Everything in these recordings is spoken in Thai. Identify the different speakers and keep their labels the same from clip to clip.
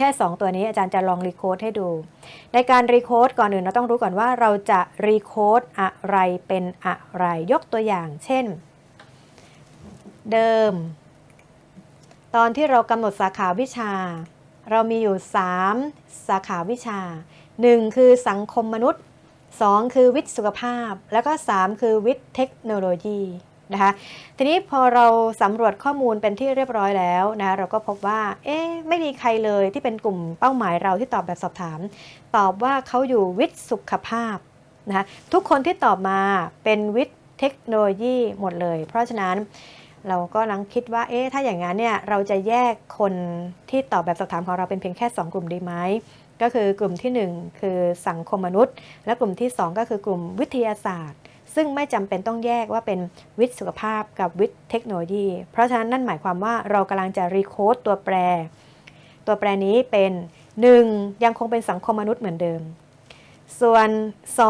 Speaker 1: ค่ 2 ตัวนี้อาจารย์จะลองรีโคดให้ดู ในการรีโคดก่อนอื่นเราต้องรู้ก่อนว่าเราจะรีโคดอะไรเป็นอะไร ยกตัวอย่าง เช่น เดิม ตอนที่เรากำหนดสาขาวิชา เรามีอยู่ 3 สาขาวิชา 1 คือสังคมมนุษย์ 2 คือวิทย์สุขภาพ แล้วก็ 3 คือวิทย์เทคโนโลยี นะคะทีนี้พอเราสำรวจข้อมูลเป็นที่เรียบร้อยแล้วนะเราก็พบว่าเอ๊ะไม่มีใครเลยที่เป็นกลุ่มเป้าหมายเราที่ตอบแบบสอบถาม ตอบว่าเขาอยู่วิทย์สุขภาพนะคะทุกคนที่ตอบมาเป็นวิทย์เทคโนโลยีหมดเลย เพราะฉะนั้นเราก็ลังคิดว่า เอ๊ะ ถ้าอย่างนั้นเนี่ย เราจะแยกคนที่ตอบแบบสอบถามของเราเป็นเพียงแค่ 2 กลุ่มดีไหม ก็คือกลุ่มที่ 1 คือสังคมมนุษย์ และกลุ่มที่ 2 ก็คือกลุ่มวิทยาศาสตร์ ซึ่งไม่จำเป็นต้องแยกว่าเป็นวิทย์สุขภาพกับวิทย์เทคโนโลยี เพราะฉะนั้นนั่นหมายความว่าเรากำลังจะรีโคดตัวแปร ตัวแปรนี้เป็น 1 ยังคงเป็นสังคมมนุษย์เหมือนเดิม ส่วน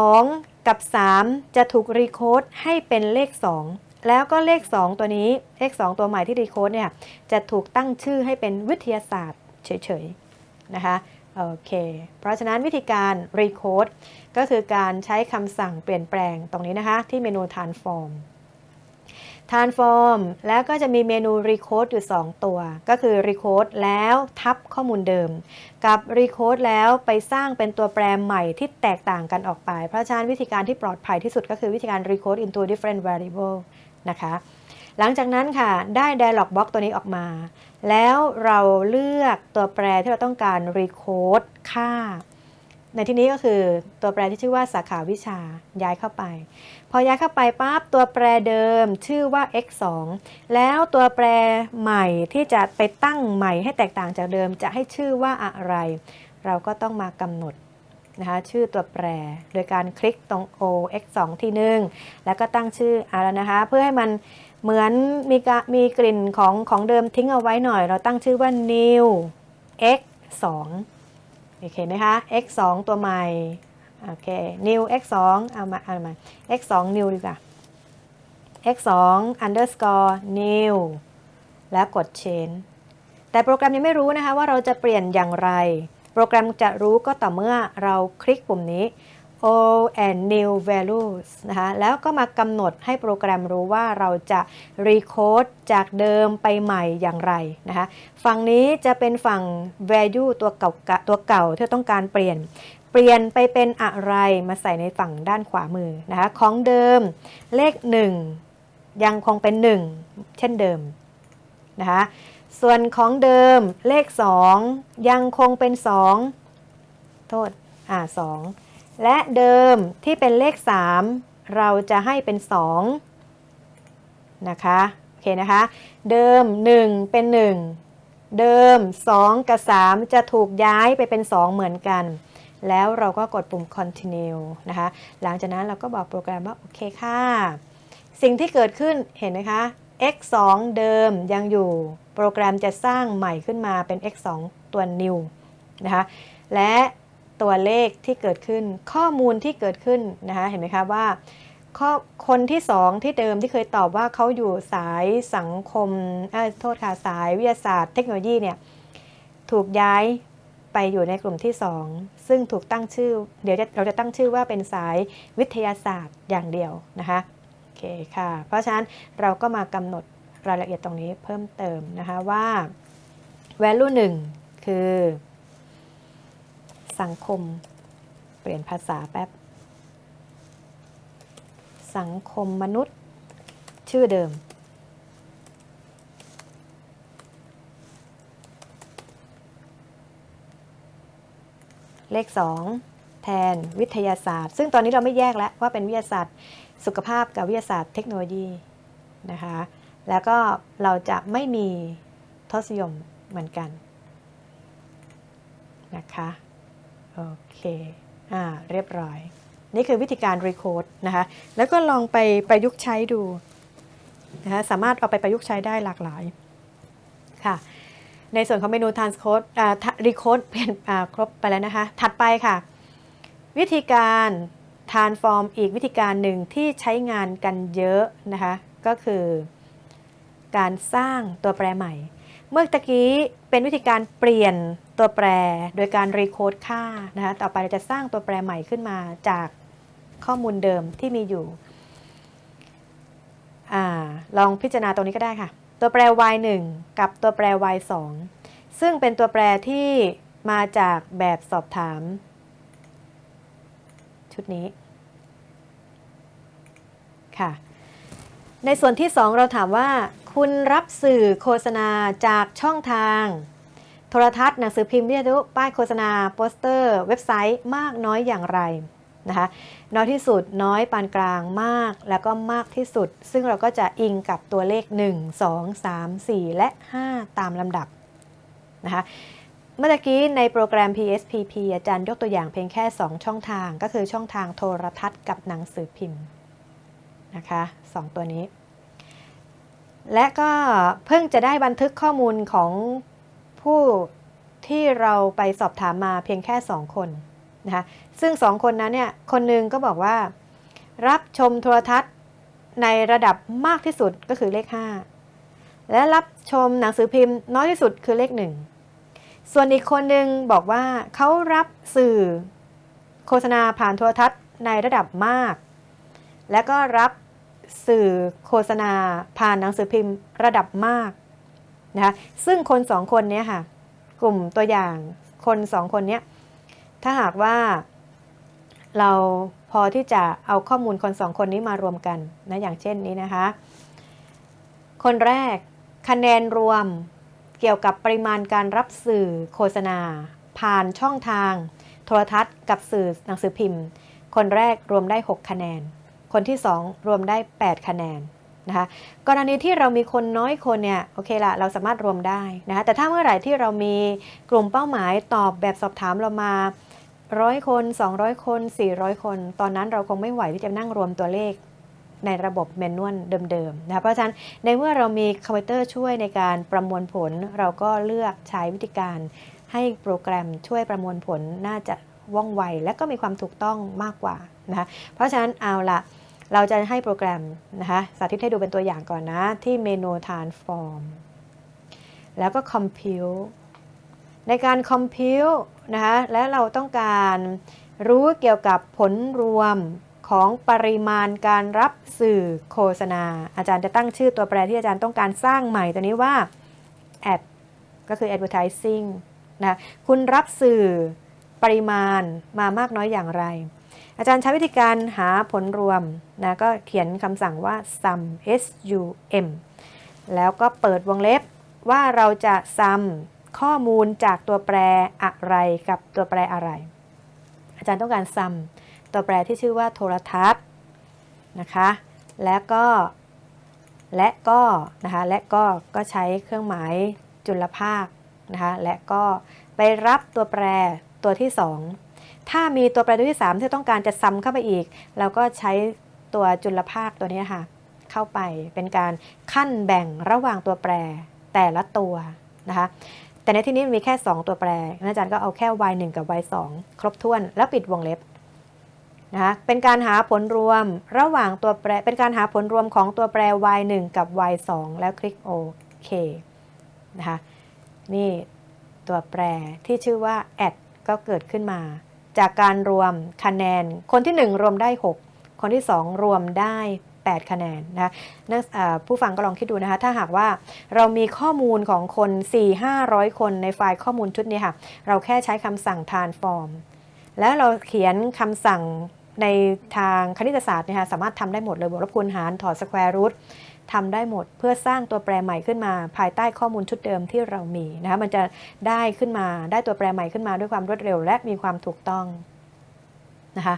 Speaker 1: 2 กับ 3 จะถูกรีโคดให้เป็นเลข 2 แล้วก็เลข 2 ตัวนี้เลข 2 ตัวใหม่ที่รีโคดเนี่ยจะถูกตั้งชื่อให้เป็นวิทยาศาสตร์เฉยๆนะคะ โอเค เพราะฉะนั้นวิธีการ recode ก็คือการใช้คำสั่งเปลี่ยนแปลงตรงนี้นะคะ ที่เมนู transform transform แล้วก็จะมีเมนู recode อยู่ 2 ตัว ก็คือ recode แล้วทับข้อมูลเดิม กับ recode แล้วไปสร้างเป็นตัวแปรใหม่ที่แตกต่างกันออกไป เพราะฉะนั้นวิธีการที่ปลอดภัยที่สุดก็คือวิธีการ recode into different variable นะคะ หลังจากนั้นค่ะได้ dialog box ตัวนี้ออกมา แล้วเราเลือกตัวแปรที่เราต้องการ recode ค่า ในที่นี้ก็คือตัวแปรที่ชื่อว่าสาขาวิชาย้ายเข้าไป พอย้ายเข้าไปปั๊บตัวแปรเดิมชื่อว่า x 2แล้วตัวแปรใหม่ที่จะไปตั้งใหม่ให้แตกต่างจากเดิมจะให้ชื่อว่าอะไร เราก็ต้องมากำหนดนะคะชื่อตัวแปรโดยการคลิกตรง o x 2ทีหนึ่งแล้วก็ตั้งชื่ออะไรนะคะ เพื่อให้มัน เหมือนมีมีกลิ่นของของเดิมทิ้งเอาไว้หน่อย เราตั้งชื่อว่า new x 2โอเคไหมคะ x 2ตัวใหม่โอเค new x 2เอามาเอามา x 2 new ดีกว่า x 2 underscore new แล้วกด change แต่โปรแกรมยังไม่รู้นะคะว่าเราจะเปลี่ยนอย่างไร โปรแกรมจะรู้ก็ต่อเมื่อเราคลิกปุ่มนี้ old and new values นะคะ แล้วก็มากำหนดให้โปรแกรมรู้ว่าเราจะ recode จากเดิมไปใหม่อย่างไรนะคะ ฝั่งนี้จะเป็นฝั่ง value ตัวเก่าตัวเก่าที่ต้องการเปลี่ยน เปลี่ยนไปเป็นอะไรมาใส่ในฝั่งด้านขวามือนะคะ ของเดิมเลข 1 ยังคงเป็น 1 เช่นเดิมนะคะส่วนของเดิมเลข 2 ยังคงเป็น 2 โทษ อ่า2 และเดิมที่เป็นเลข 3 เราจะให้เป็น 2 นะคะ โอเคนะคะ เดิม 1 เป็น 1 เดิม 2 กับ 3 จะถูกย้ายไปเป็น 2 เหมือนกัน แล้วเราก็กดปุ่ม continue นะคะ หลังจากนั้นเราก็บอกโปรแกรมว่า โอเคค่ะ สิ่งที่เกิดขึ้นเห็นไหมคะ x 2เดิมยังอยู่ โปรแกรมจะสร้างใหม่ขึ้นมาเป็น x 2ตัว new นะคะ และ ตัวเลขที่เกิดขึ้น ข้อมูลที่เกิดขึ้นนะคะเห็นไหมคะว่าคนที่2ที่เดิมที่เคยตอบว่าเขาอยู่สายสังคมโทษค่ะสายวิทยาศาสตร์เทคโนโลยีเนี่ยถูกย้ายไปอยู่ในกลุ่มที่2ซึ่งถูกตั้งชื่อ เดี๋ยวเราจะตั้งชื่อว่าเป็นสายวิทยาศาสตร์อย่างเดียวนะคะโอเคค่ะ เพราะฉะนั้นเราก็มากำหนดรายละเอียดตรงนี้เพิ่มเติมนะคะว่า value 1 คือ สังคม เปลี่ยนภาษาแป๊บ สังคมมนุษย์ ชื่อเดิม เลข 2 แทนวิทยาศาสตร์ ซึ่งตอนนี้เราไม่แยกแล้วว่าเป็นวิทยาศาสตร์สุขภาพกับวิทยาศาสตร์เทคโนโลยีนะคะ แล้วก็เราจะไม่มีทศยมเหมือนกันนะคะ โอเคอ่าเรียบร้อย นี่คือวิธีการ recode นะคะ แล้วก็ลองไปประยุกต์ใช้ดูนะคะสามารถเอาไปประยุกต์ใช้ได้หลากหลายค่ะ ในส่วนของเมนู transcode อ่า recode เปลี่ยนอ่าครบไปแล้วนะคะ ถัดไปค่ะ วิธีการ transform อีกวิธีการหนึ่งที่ใช้งานกันเยอะนะคะ ก็คือการสร้างตัวแปรใหม่ เมื่อตะกี้เป็นวิธีการเปลี่ยนตัวแปรโดยการรีโคดค่านะคะต่อไปเราจะสร้างตัวแปรใหม่ขึ้นมาจากข้อมูลเดิมที่มีอยู่อลองพิจารณาตรงนี้ก็ได้ค่ะ ตัวแปร y 1กับตัวแปร y 2ซึ่งเป็นตัวแปรที่มาจากแบบสอบถาม ชุดนี้ค่ะ ในส่วนที่ 2 เราถามว่า คุณรับสื่อโฆษณาจากช่องทาง โทรทัศน์หนังสือพิมพ์วิทยุป้ายโฆษณาโปสเตอร์ เว็บไซต์มากน้อยอย่างไรนะคะน้อยที่สุดน้อยปานกลางมาก แล้วก็มากที่สุด ซึ่งเราก็จะอิงกับตัวเลข 1 2 3 4 และ 5 ตามลำดับนะคะเมื่อกี้ในโปรแกรม PSPP อาจารย์ยกตัวอย่างเพียงแค่ 2 ช่องทาง ก็คือช่องทางโทรทัศน์กับหนังสือพิมพ์ นะคะสองตัวนี้ และก็เพิ่งจะได้บันทึกข้อมูลของผู้ที่เราไปสอบถามมาเพียงแค่ 2 คนนะคะซึ่ง 2 คนนั้นเนี่ย คนหนึ่งก็บอกว่า รับชมโทรทัศน์ในระดับมากที่สุดก็คือเลข 5 และรับชมหนังสือพิมพ์น้อยที่สุดคือเลข 1 ส่วนอีกคนหนึ่งบอกว่าเขารับสื่อโฆษณาผ่านโทรทัศน์ในระดับมาก และก็รับ สื่อโฆษณา ผ่านหนังสือพิมพ์ระดับมากนะคะซึ่งคนสองคนนี้ค่ะ กลุ่มตัวอย่างคนสองคนนี้ถ้าหากว่าเราพอที่จะเอาข้อมูลคนสองคนนี้มารวมกันนะอย่างเช่นนี้นะคะ คนแรกคะแนนรวมเกี่ยวกับปริมาณการรับสื่อโฆษณา ผ่านช่องทาง โทรทัศน์ กับสื่อหนังสือพิมพ์ คนแรกรวมได้ 6 คะแนน คนที่ 2 รวมได้ 8 คะแนนนะคะกรณีที่เรามีคนน้อยคนเนี่ยโอเคละเราสามารถรวมได้นะคะแต่ถ้าเมื่อไหร่ที่เรามีกลุ่มเป้าหมายตอบแบบสอบถามเรามาร้อยคน 200 คน 400 คน ตอนนั้นเราคงไม่ไหวที่จะนั่งรวมตัวเลขในระบบแมนนวลเดิมๆนะคะเพราะฉะนั้นในเมื่อเรามีคอมพิวเตอร์ช่วยในการประมวลผล เราก็เลือกใช้วิธีการ ให้โปรแกรมช่วยประมวลผลน่าจะว่องไว และก็มีความถูกต้องมากกว่านะคะเพราะฉะนั้นเอาละ เราจะให้โปรแกรมนะคะ สาธิตให้ดูเป็นตัวอย่างก่อนนะ ที่เมนู transform แล้วก็ compute ในการ compute นะคะ และเราต้องการรู้เกี่ยวกับผลรวมของปริมาณการรับสื่อโฆษณา อาจารย์จะตั้งชื่อตัวแปรที่อาจารย์ต้องการสร้างใหม่ตัวนี้ว่า ad ก็คือ advertising นะ คุณรับสื่อปริมาณมามากน้อยอย่างไร อาจารย์ใช้วิธีการหาผลรวมนะก็เขียนคำสั่งว่า sum sum แล้วก็เปิดวงเล็บว่าเราจะ sum ข้อมูลจากตัวแปรอะไรกับตัวแปรอะไร อาจารย์ต้องการ sum ตัวแปรที่ชื่อว่าโทรทัศน์นะคะและก็และก็นะคะและก็ก็ใช้เครื่องหมายจุลภาคนะคะและก็ไปรับตัวแปรตัวที่ 2 ถ้ามีตัวแปรตัวที่ 3 ที่ต้องการจะซ้ำเข้าไปอีก เราก็ใช้ตัวจุลภาคตัวนี้ค่ะ เข้าไปเป็นการขั้นแบ่งระหว่างตัวแปรแต่ละตัวนะคะแต่ในที่นี้มีแค่ 2 ตัวแปรอาจารย์ก็เอาแค่ y 1 กับ y 2ครบถ้วนแล้วปิดวงเล็บนะคะเป็นการหาผลรวมระหว่างตัวแปร เป็นการหาผลรวมของตัวแปร y 1กับ y 2แล้วคลิกโอเคนะคะนี่ตัวแปรที่ชื่อว่า add ก็เกิดขึ้นมา จากการรวมคะแนน คนที่ 1 รวมได้ 6 คนที่ 2 รวมได้ 8 คะแนนนะนักผู้ฟังก็ลองคิดดูนะคะ ถ้าหากว่าเรามีข้อมูลของคน 4-500 คนในไฟล์ข้อมูลชุดนี้ค่ะ เราแค่ใช้คำสั่ง transform แล้วเราเขียนคำสั่ง ในทางคณิตศาสตร์นะคะสามารถทำได้หมดเลยบวกลบคูณหารถอดสแควร์รูททำได้หมดเพื่อสร้างตัวแปรใหม่ขึ้นมา ภายใต้ข้อมูลชุดเดิมที่เรามีนะคะมันจะได้ขึ้นมาได้ตัวแปรใหม่ขึ้นมาด้วยความรวดเร็ว และมีความถูกต้องนะคะ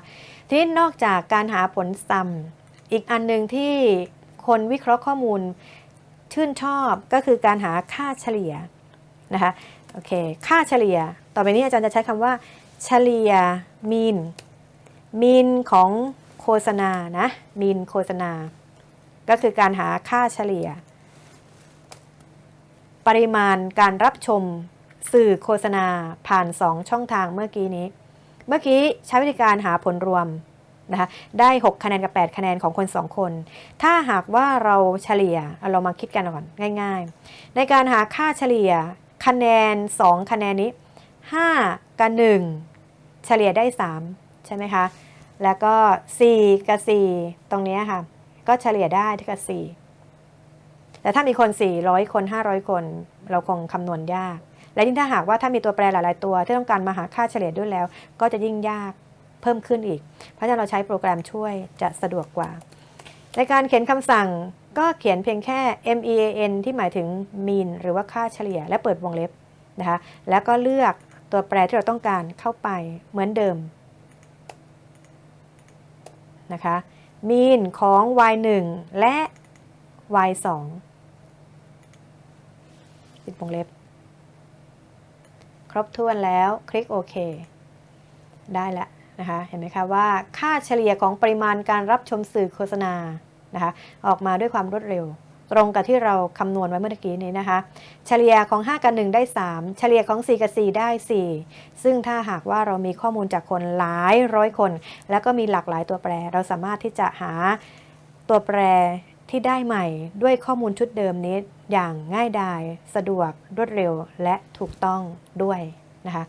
Speaker 1: ทีนี้นอกจากการหาผลซ้ำอีกอันหนึ่งที่คนวิเคราะห์ข้อมูลชื่นชอบก็คือการหาค่าเฉลี่ยนะคะโอเคค่าเฉลี่ย ต่อไปนี้อาจารย์จะใช้คำว่า เฉลี่ยมีน มีนของโฆษณานะมีนโฆษณา ก็คือการหาค่าเฉลี่ย ปริมาณการรับชมสื่อโฆษณาผ่าน 2 ช่องทางเมื่อกี้นี้ เมื่อกี้ใช้วิธีการหาผลรวมนะคะได้ 6 คะแนนกับ 8 คะแนนของคน 2 คน ถ้าหากว่าเราเฉลี่ยเรามาคิดกันก่อนง่าย ๆ ในการหาค่าเฉลี่ยคะแนน 2 คะแนนนี้ 5 กับ 1 เฉลี่ยได้ 3 ใช่ไหมคะ แล้วก็ 4 กับ 4 ตรงนี้ค่ะ ก็เฉลี่ยได้ที่กับ 4 แต่ถ้ามีคน 400 คน 500 คน เราคงคำนวณยาก และยิ่งถ้าหากว่าถ้ามีตัวแปรหลาย ๆ ตัว ที่ต้องการมาหาค่าเฉลี่ยด้วยแล้ว ก็จะยิ่งยากเพิ่มขึ้นอีก เพราะฉะนั้นเราใช้โปรแกรมช่วยจะสะดวกกว่า ในการเขียนคำสั่งก็เขียนเพียงแค่ mean ที่หมายถึง mean หรือว่าค่าเฉลี่ย และเปิดวงเล็บนะคะ แล้วก็เลือกตัวแปรที่เราต้องการเข้าไปเหมือนเดิม นะคะมีนของ y 1และ y 2ปิดวงเล็บ ครบถ้วนแล้วคลิกโอเค ได้แล้วนะคะเห็นไหมคะว่าค่าเฉลี่ยของปริมาณการรับชมสื่อโฆษณานะคะออกมาด้วยความรวดเร็ว ตรงกับที่เราคำนวณไว้เมื่อกี้นี้นะคะ เฉลี่ยของ 5 กับ 1 ได้ 3 เฉลี่ยของ 4 กับ 4 ได้ 4 ซึ่งถ้าหากว่าเรามีข้อมูลจากคนหลายร้อยคน แล้วก็มีหลากหลายตัวแปร เราสามารถที่จะหาตัวแปรที่ได้ใหม่ด้วยข้อมูลชุดเดิมนี้อย่างง่ายดาย สะดวกรวดเร็วและถูกต้องด้วยนะคะ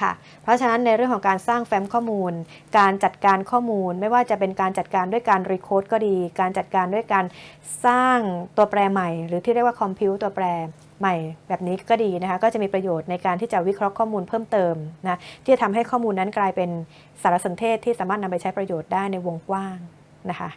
Speaker 1: ค่ะ เพราะฉะนั้นในเรื่องของการสร้างแฟ้มข้อมูล การจัดการข้อมูล ไม่ว่าจะเป็นการจัดการด้วยการรีโคดก็ดี การจัดการด้วยการสร้างตัวแปรใหม่ หรือที่เรียกว่าคอมพิวตัวแปรใหม่แบบนี้ก็ดีนะคะ ก็จะมีประโยชน์ในการที่จะวิเคราะห์ข้อมูลเพิ่มเติมนะที่จะทำให้ข้อมูลนั้นกลายเป็นสารสนเทศที่สามารถนำไปใช้ประโยชน์ได้ในวงกว้างนะคะ